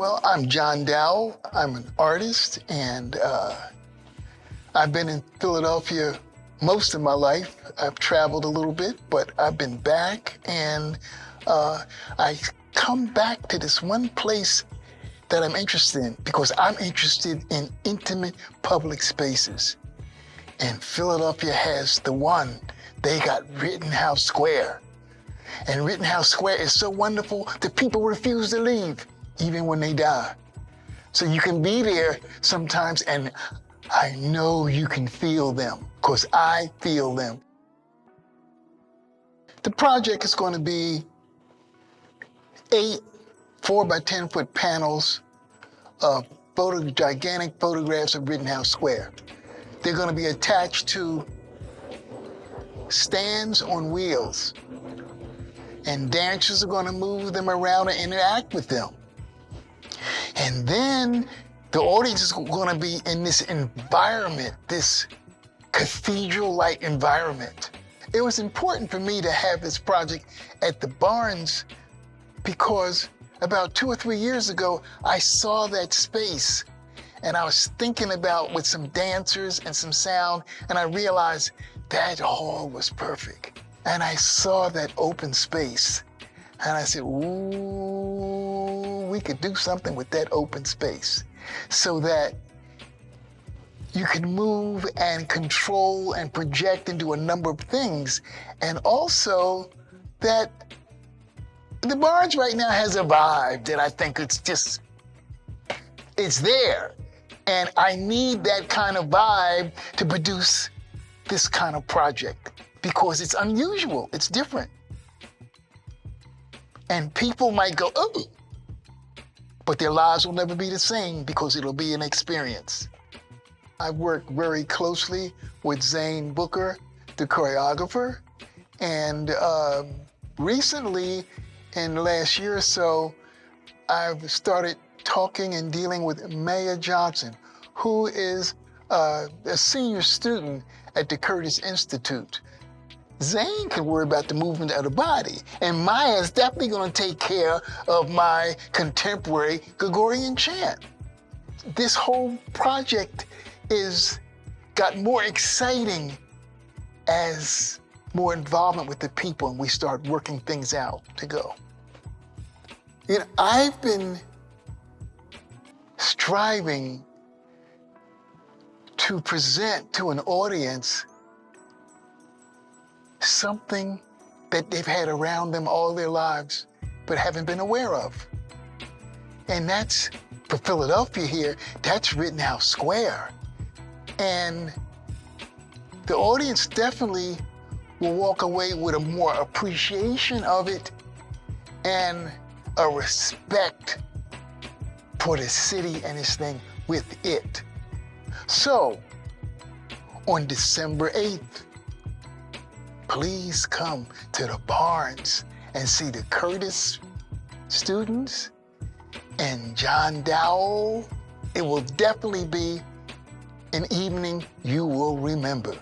Well, I'm John Dowell. I'm an artist, and uh, I've been in Philadelphia most of my life. I've traveled a little bit, but I've been back, and uh, I come back to this one place that I'm interested in because I'm interested in intimate public spaces. And Philadelphia has the one. They got Rittenhouse Square. And Rittenhouse Square is so wonderful that people refuse to leave, even when they die. So you can be there sometimes, and I know you can feel them, because I feel them. The project is going to be eight four by 10 foot panels of photo, gigantic photographs of Rittenhouse Square. They're going to be attached to stands on wheels. And dancers are going to move them around and interact with them. And then the audience is going to be in this environment, this cathedral-like environment. It was important for me to have this project at the Barnes because about two or three years ago, I saw that space and I was thinking about with some dancers and some sound, and I realized that hall was perfect. And I saw that open space, and I said, ooh, we could do something with that open space so that you can move and control and project and do a number of things. And also that the Barnes right now has a vibe that I think it's just, it's there. And I need that kind of vibe to produce this kind of project because it's unusual, it's different. And people might go, oh, but their lives will never be the same because it'll be an experience. I've worked very closely with Zane Booker, the choreographer, and um, recently in the last year or so, I've started talking and dealing with Maya Johnson, who is uh, a senior student at the Curtis Institute. Zane can worry about the movement of the body, and Maya is definitely going to take care of my contemporary Gregorian chant. This whole project is got more exciting as more involvement with the people and we start working things out to go. You know, I've been striving to present to an audience something that they've had around them all their lives but haven't been aware of. And that's, for Philadelphia here, that's Rittenhouse Square. And the audience definitely will walk away with a more appreciation of it and a respect for the city and its thing with it. So, on December 8th, please come to the Barnes and see the Curtis students and John Dowell. It will definitely be an evening you will remember.